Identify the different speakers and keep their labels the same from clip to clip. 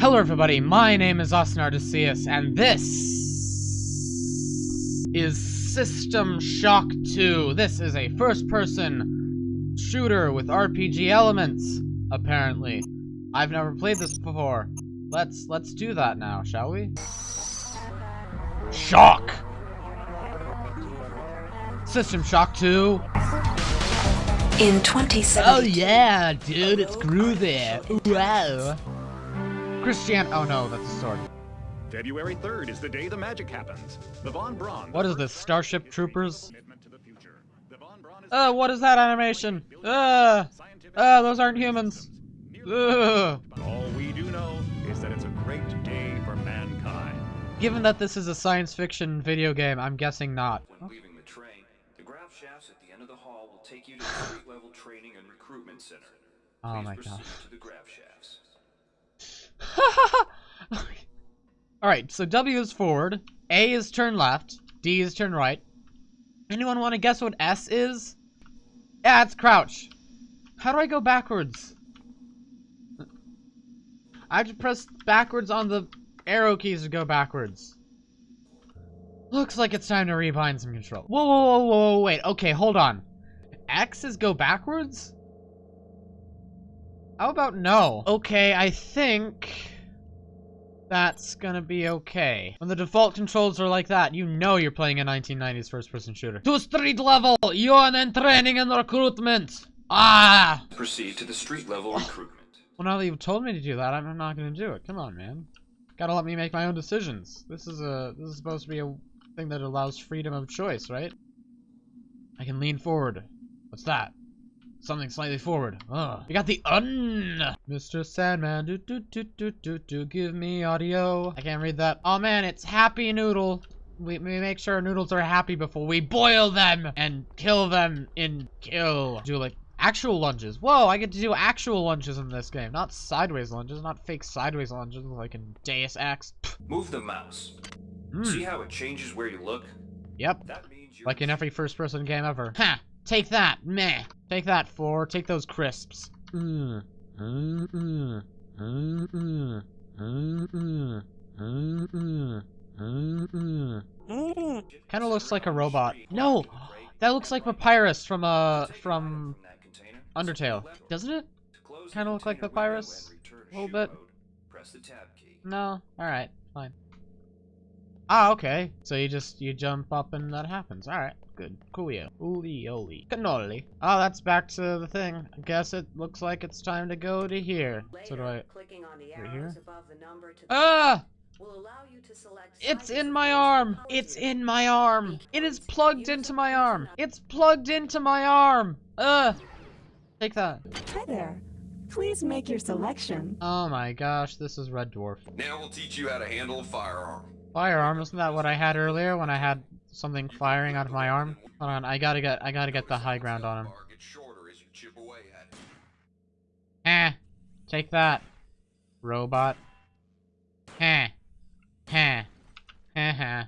Speaker 1: Hello everybody, my name is Austin Artesius, and this is System Shock 2. This is a first-person shooter with RPG elements, apparently. I've never played this before. Let's let's do that now, shall we? Shock! System Shock 2.
Speaker 2: In 2017.
Speaker 1: Oh yeah, dude, it's groovy. Wow. Christian. Oh no, that's a sword.
Speaker 3: February 3rd is the day the magic happens. The Von Braun.
Speaker 1: What is this, Starship Troopers?
Speaker 3: Commitment to the future. The Von Braun is
Speaker 1: Uh, what is that animation? Uh, uh, those aren't humans. Ugh.
Speaker 3: All we do know is that it's a great day for mankind.
Speaker 1: Given that this is a science fiction video game, I'm guessing not.
Speaker 4: When leaving the train, the grav shafts at the end of the hall will take you to the street level training center.
Speaker 1: Oh my god.
Speaker 4: to the grav shafts.
Speaker 1: Alright, so W is forward, A is turn left, D is turn right. Anyone want to guess what S is? Yeah, it's crouch. How do I go backwards? I have to press backwards on the arrow keys to go backwards. Looks like it's time to rebind some control. Whoa, whoa, whoa, whoa, wait. Okay, hold on. X is go backwards? How about no? Okay, I think that's gonna be okay. When the default controls are like that, you know you're playing a 1990s first-person shooter. To street level, you're in training and recruitment. Ah!
Speaker 4: Proceed to the street level recruitment.
Speaker 1: Well, now that you've told me to do that, I'm not gonna do it. Come on, man. Gotta let me make my own decisions. This is a this is supposed to be a thing that allows freedom of choice, right? I can lean forward. What's that? Something slightly forward. Ugh. We got the un. Mr. Sandman, do do do do do do. Give me audio. I can't read that. Oh man, it's Happy Noodle. We, we make sure our noodles are happy before we boil them and kill them in kill. Do like actual lunges. Whoa, I get to do actual lunges in this game, not sideways lunges, not fake sideways lunges like in Deus Ex.
Speaker 4: Move the mouse.
Speaker 1: hmm.
Speaker 4: See how it changes where you look?
Speaker 1: Yep,
Speaker 4: That means
Speaker 1: like in every first-person game ever. Ha! Take that, meh. Take that, four. Take those crisps. Mm. Kind of looks like a robot. No, that looks like Papyrus from uh from Undertale, doesn't it?
Speaker 4: Kind
Speaker 1: of look like Papyrus a little bit. No, all right, fine. Ah, okay. So you just you jump up and that happens. All right, good, coolio. Oolioli, cannoli. Oh, that's back to the thing. I guess it looks like it's time to go to here. So do I?
Speaker 2: Clicking on the
Speaker 1: Right here?
Speaker 2: above the number to
Speaker 1: Ah!
Speaker 2: will allow you to select
Speaker 1: It's in my arm. It's
Speaker 2: in.
Speaker 1: in my arm. It is plugged into my arm. It's plugged into my arm. Ugh. Take that.
Speaker 5: Hi there. Please make your selection.
Speaker 1: Oh my gosh, this is Red Dwarf.
Speaker 4: Now we'll teach you how to handle a firearm.
Speaker 1: Firearm, isn't that what I had earlier when I had something firing out of my arm? Hold on, I gotta get I gotta get the high ground on him. Eh. Take that. Robot. Eh. Heh. Heh heh.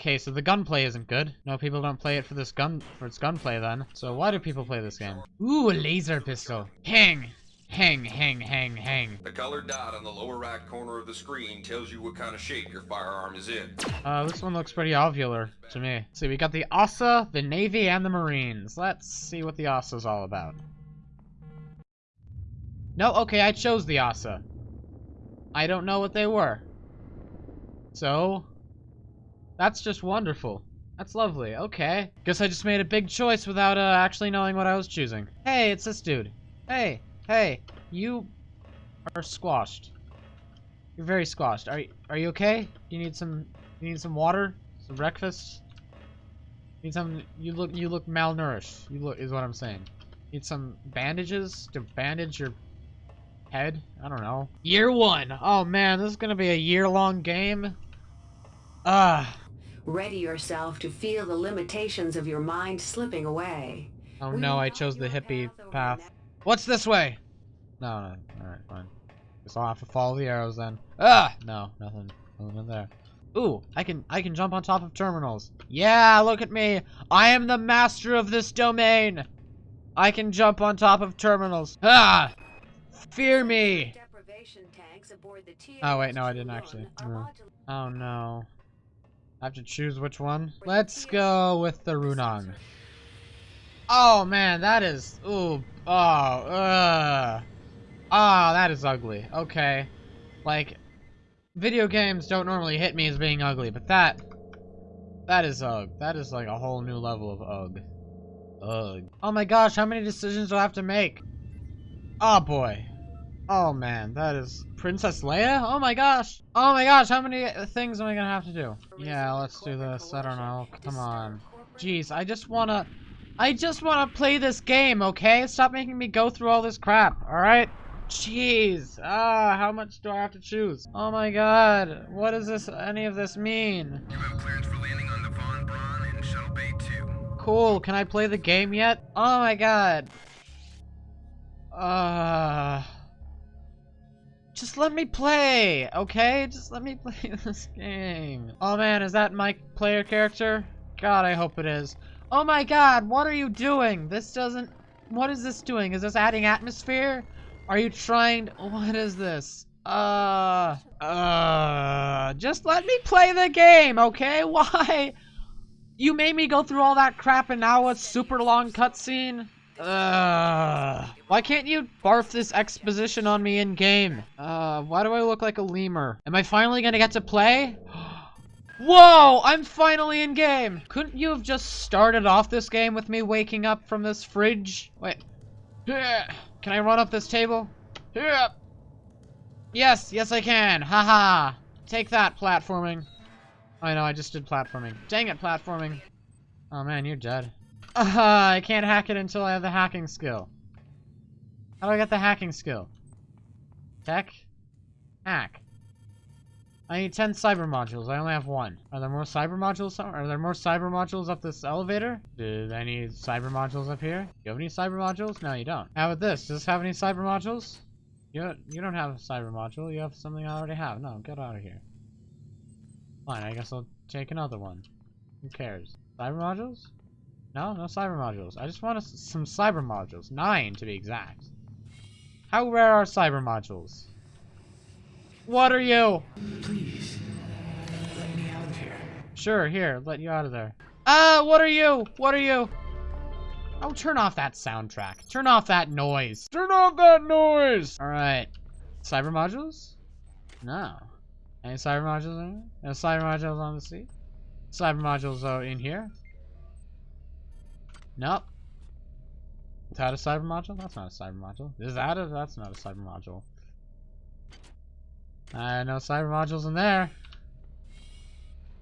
Speaker 1: Okay, so the gunplay isn't good. No, people don't play it for this gun for its gunplay then. So why do people play this game? Ooh, a laser pistol. Hang. Hang, hang, hang, hang.
Speaker 4: The colored dot on the lower right corner of the screen tells you what kind of shape your firearm is in.
Speaker 1: Uh, this one looks pretty ovular to me. See, we got the ASA, the Navy, and the Marines. Let's see what the ASA's all about. No, okay, I chose the ASA. I don't know what they were. So, that's just wonderful. That's lovely. Okay. Guess I just made a big choice without uh, actually knowing what I was choosing. Hey, it's this dude. Hey, hey, you are squashed. You're very squashed. Are you, are you okay? You need some you need some water? Some breakfast? Need some you look you look malnourished. You look is what I'm saying. Need some bandages to bandage your head? I don't know. Year one. Oh man, this is gonna be a year long game. Ah.
Speaker 2: Ready yourself to feel the limitations of your mind slipping away.
Speaker 1: Oh no, I chose the hippie
Speaker 2: path
Speaker 1: What's this way? No, no. Alright, fine. Guess I'll have to follow the arrows then. Ah! No, nothing. Nothing in there. Ooh, I can I can jump on top of terminals. Yeah, look at me. I am the master of this domain. I can jump on top of terminals. Ah! Fear me!
Speaker 2: Deprivation tanks aboard the
Speaker 1: Oh, wait, no, I didn't actually. No. Oh, no. I have to choose which one. Let's go with the Runong. Oh, man, that is... Ooh. Oh, uh. Ah, that is ugly. Okay. Like, video games don't normally hit me as being ugly, but that... That is ugh. That is like a whole new level of ugh. Ugh. Oh my gosh, how many decisions do I have to make? Oh boy. Oh man, that is... Princess Leia? Oh my gosh! Oh my gosh, how many things am I gonna have to do? Yeah, let's do this. I don't know. Come on. Jeez, I just wanna... I just wanna play this game, okay? Stop making me go through all this crap, alright? Jeez. Ah, how much do I have to choose? Oh my god. What does this, any of this mean?
Speaker 6: You have clearance for landing on the Von Braun in Shuttle Bay 2.
Speaker 1: Cool. Can I play the game yet? Oh my god. Uh... Just let me play, okay? Just let me play this game. Oh man, is that my player character? God, I hope it is. Oh my god, what are you doing? This doesn't... What is this doing? Is this adding atmosphere? Are you trying... What is this? Uh... Uh... Just let me play the game, okay? Why? You made me go through all that crap and now a super long cutscene? Uh, why can't you barf this exposition on me in game? Uh, why do I look like a lemur? Am I finally gonna get to play? Whoa! I'm finally in game! Couldn't you have just started off this game with me waking up from this fridge? Wait. Can I run up this table? Yes, yes I can. Haha. -ha. Take that, platforming. I know, I just did platforming. Dang it, platforming. Oh man, you're dead. Uh, I can't hack it until I have the hacking skill. How do I get the hacking skill? Tech? Hack. I need 10 cyber modules. I only have one. Are there more cyber modules? Are there more cyber modules up this elevator? Do I need cyber modules up here? Do You have any cyber modules? No, you don't. How about this? Does this have any cyber modules? You don't, you don't have a cyber module. You have something I already have. No, get out of here. Fine, I guess I'll take another one. Who cares? Cyber modules? No, no cyber modules. I just want some cyber modules. Nine, to be exact. How rare are cyber modules? What are you?
Speaker 7: Please, let me out of here.
Speaker 1: Sure, here, let you out of there. Ah, uh, what are you? What are you? Oh, turn off that soundtrack. Turn off that noise. Turn off that noise! Alright. Cyber modules? No. Any cyber modules in here? No cyber modules on the seat? Cyber modules out in here? Nope. Is that a cyber module? That's not a cyber module. Is that a? That's not a cyber module. Uh, no cyber modules in there.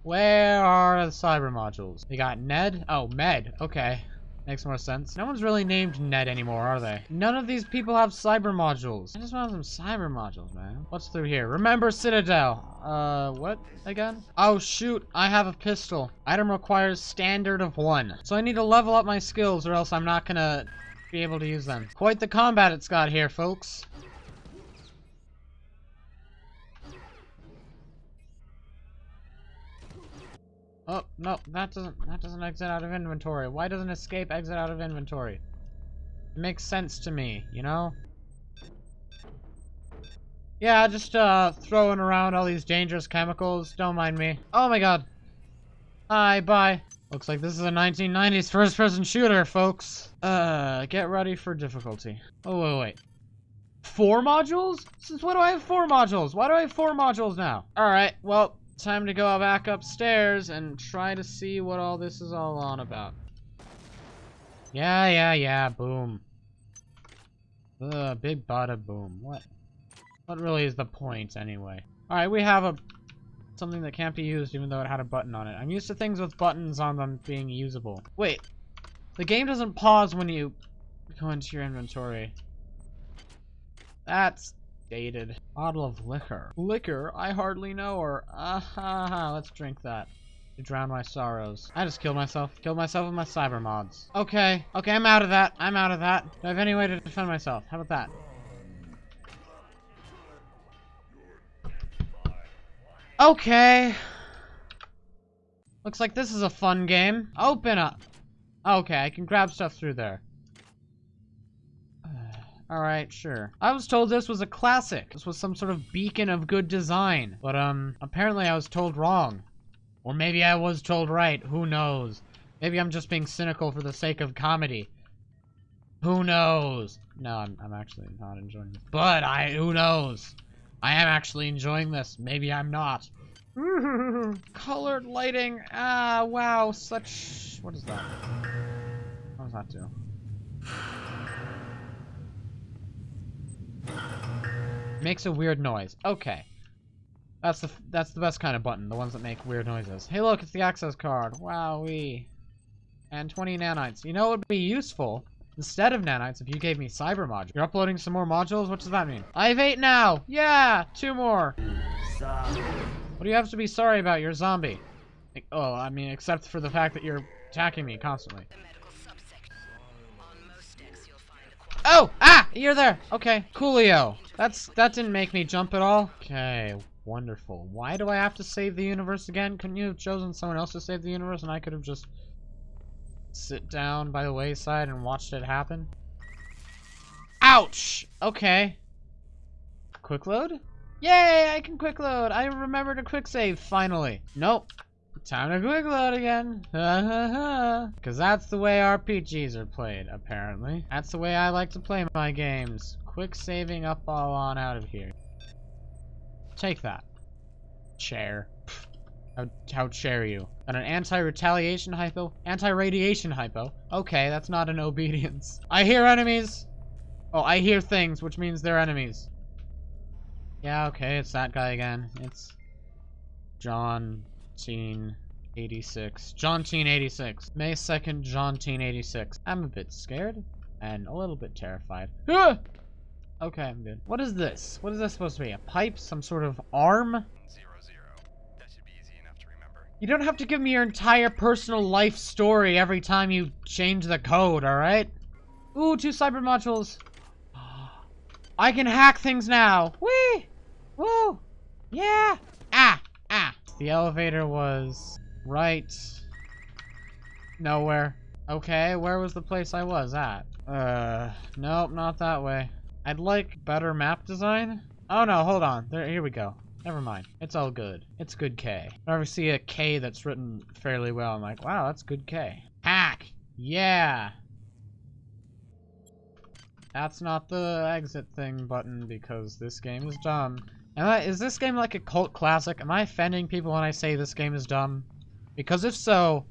Speaker 1: Where are the cyber modules? We got Ned? Oh, Med. Okay. Makes more sense. No one's really named Ned anymore, are they? None of these people have cyber modules. I just want some cyber modules, man. What's through here? Remember Citadel. Uh, what again? Oh, shoot. I have a pistol. Item requires standard of one. So I need to level up my skills or else I'm not gonna be able to use them. Quite the combat it's got here, folks. Oh, no, that doesn't that doesn't exit out of inventory. Why doesn't escape exit out of inventory? It makes sense to me, you know? Yeah, just uh throwing around all these dangerous chemicals. Don't mind me. Oh my god. Hi, bye. Looks like this is a 1990s first-person shooter, folks. Uh, get ready for difficulty. Oh, wait, wait. Four modules? Since when do I have four modules? Why do I have four modules now? Alright, well, time to go back upstairs and try to see what all this is all on about. Yeah, yeah, yeah, boom. Ugh, big bada boom. What? What really is the point, anyway? Alright, we have a something that can't be used even though it had a button on it. I'm used to things with buttons on them being usable. Wait. The game doesn't pause when you go into your inventory. That's dated. Bottle of liquor. Liquor? I hardly know her. Ah ha ha, let's drink that. To drown my sorrows. I just killed myself. Killed myself with my cyber mods. Okay. Okay, I'm out of that. I'm out of that. Do I have any way to defend myself? How about that? Okay. Looks like this is a fun game. Open up. Okay, I can grab stuff through there. Alright, sure. I was told this was a classic. This was some sort of beacon of good design. But, um, apparently I was told wrong. Or maybe I was told right. Who knows? Maybe I'm just being cynical for the sake of comedy. Who knows? No, I'm, I'm actually not enjoying this. But I, who knows? I am actually enjoying this. Maybe I'm not. Colored lighting. Ah, wow. Such. What is that? What does that do? Makes a weird noise. Okay. That's the that's the best kind of button, the ones that make weird noises. Hey look, it's the access card. Wowee. And 20 nanites. You know what would be useful? Instead of nanites, if you gave me cyber modules. You're uploading some more modules? What does that mean? I have eight now! Yeah! Two more! What do you have to be sorry about? You're a zombie. Like, Oh, I mean, except for the fact that you're attacking me constantly. Oh! Ah! You're there! Okay. Coolio. That's, that didn't make me jump at all. Okay. Wonderful. Why do I have to save the universe again? Couldn't you have chosen someone else to save the universe and I could have just sit down by the wayside and watched it happen? Ouch! Okay. Quick load? Yay! I can quick load! I remembered a quick save, finally. Nope. Time to quick load again. Because that's the way RPGs are played, apparently. That's the way I like to play my games. Quick saving up all on out of here. Take that. Chair. How, how chair you? And an anti-retaliation hypo? Anti-radiation hypo? Okay, that's not an obedience. I hear enemies! Oh, I hear things, which means they're enemies. Yeah, okay, it's that guy again. It's John Teen 86. John Teen 86. May 2nd, John Teen 86. I'm a bit scared and a little bit terrified. Ah! Okay, I'm good. What is this? What is this supposed to be? A pipe? Some sort of arm?
Speaker 3: Zero zero. That should be easy enough to remember.
Speaker 1: You don't have to give me your entire personal life story every time you change the code, alright? Ooh, two cyber modules. I can hack things now. Whee! Woo! Yeah! The elevator was right nowhere. Okay, where was the place I was at? Uh, nope, not that way. I'd like better map design. Oh no, hold on. There, here we go. Never mind. It's all good. It's good K. Whenever I see a K that's written fairly well, I'm like, wow, that's good K. Hack! Yeah! That's not the exit thing button because this game is dumb. Am I, is this game like a cult classic? Am I offending people when I say this game is dumb? Because if so,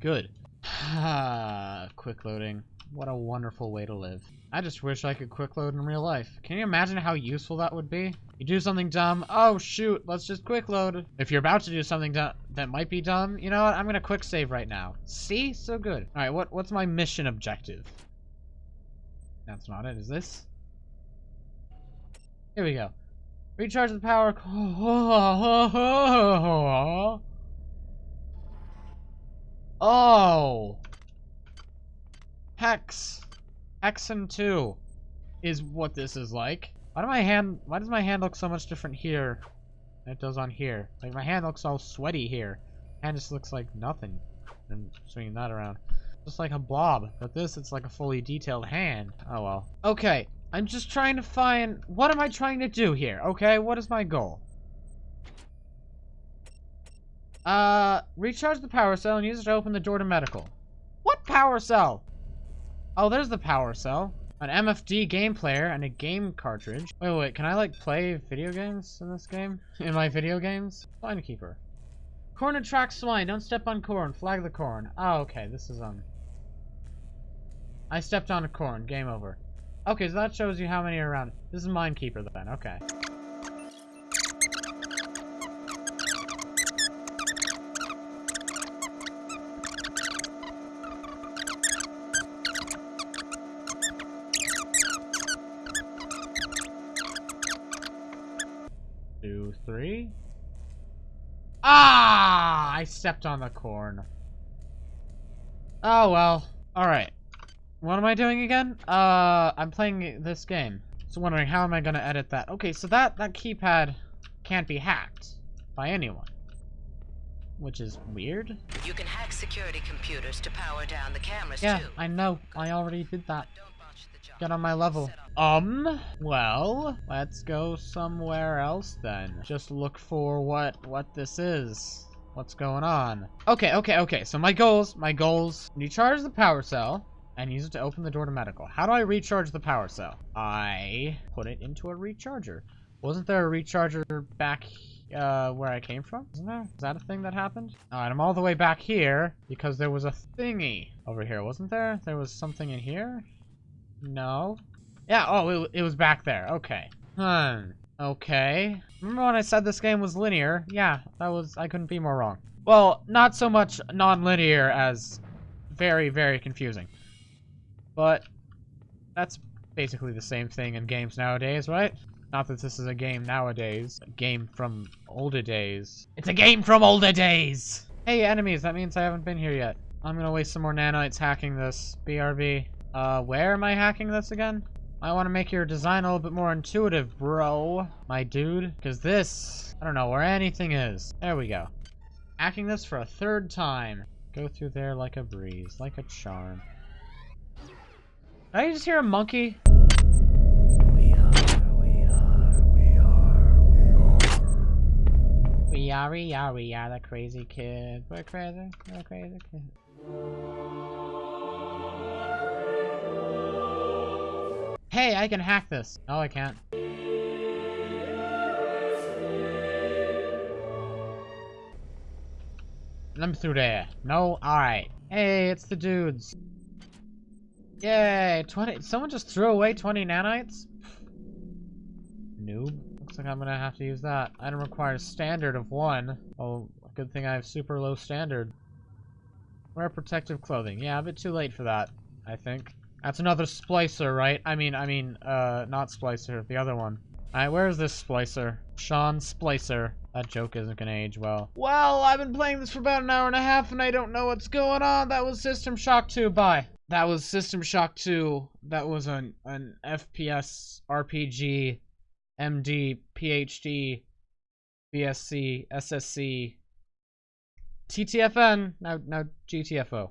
Speaker 1: good. quick loading. What a wonderful way to live. I just wish I could quick load in real life. Can you imagine how useful that would be? You do something dumb, oh shoot, let's just quick load. If you're about to do something that might be dumb, you know what, I'm gonna quick save right now. See? So good. Alright, what, what's my mission objective? That's not it, is this? Here we go. Recharge the power. Oh. Hex. Hexen 2 is what this is like. Why do my hand why does my hand look so much different here than it does on here? Like my hand looks all sweaty here. Hand just looks like nothing. I'm swinging that around. Just like a blob. But this it's like a fully detailed hand. Oh well. Okay. I'm just trying to find what am I trying to do here? Okay, what is my goal? Uh recharge the power cell and use it to open the door to medical. What power cell? Oh, there's the power cell. An MFD game player and a game cartridge. Wait, wait, can I like play video games in this game? In my video games? Swine keeper. Corn attracts swine. Don't step on corn. Flag the corn. Oh, okay. This is um. I stepped on a corn. Game over. Okay, so that shows you how many are around. This is Minekeeper then. Okay. Two, three. Ah! I stepped on the corn. Oh well. Alright. What am I doing again? Uh, I'm playing this game. So wondering how am I gonna edit that? Okay, so that, that keypad can't be hacked by anyone. Which is weird.
Speaker 8: You can hack security computers to power down the cameras
Speaker 1: Yeah,
Speaker 8: too.
Speaker 1: I know. I already did that. Get on my level. Um, well, let's go somewhere else then. Just look for what, what this is. What's going on? Okay, okay, okay. So my goals, my goals. Recharge the power cell and use it to open the door to medical. How do I recharge the power cell? I put it into a recharger. Wasn't there a recharger back uh, where I came from? Isn't there? Is that a thing that happened? Alright, I'm all the way back here because there was a thingy over here, wasn't there? There was something in here? No. Yeah, oh, it, it was back there. Okay. Hmm. Okay. Remember when I said this game was linear? Yeah, that was, I couldn't be more wrong. Well, not so much non-linear as very, very confusing. But that's basically the same thing in games nowadays, right? Not that this is a game nowadays. A game from older days. It's a game from older days! Hey, enemies, that means I haven't been here yet. I'm gonna waste some more nanites hacking this. BRB. Uh, where am I hacking this again? I want to make your design a little bit more intuitive, bro. My dude. Because this, I don't know where anything is. There we go. Hacking this for a third time. Go through there like a breeze, like a charm. I just hear a monkey?
Speaker 7: We are, we are, we are, we are.
Speaker 1: We are, we are, we are the crazy kid. We're crazy, we're crazy kid. Hey, I can hack this. No, I can't. Let me through there. No? Alright. Hey, it's the dudes. Yay! 20- someone just threw away 20 nanites? Noob. Looks like I'm gonna have to use that. Item requires a standard of one. Oh, good thing I have super low standard. Wear protective clothing. Yeah, a bit too late for that, I think. That's another splicer, right? I mean, I mean, uh, not splicer, the other one. Alright, where is this splicer? Sean Splicer. That joke isn't gonna age well. Well, I've been playing this for about an hour and a half and I don't know what's going on. That was System Shock 2. Bye. That was System Shock 2. That was an, an FPS RPG MD PhD BSc SSC TTFN now now GTFO.